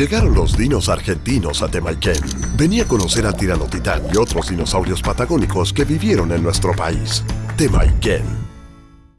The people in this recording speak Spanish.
Llegaron los dinos argentinos a Temayquén. Venía a conocer al tiranotitán y otros dinosaurios patagónicos que vivieron en nuestro país. Temaiken.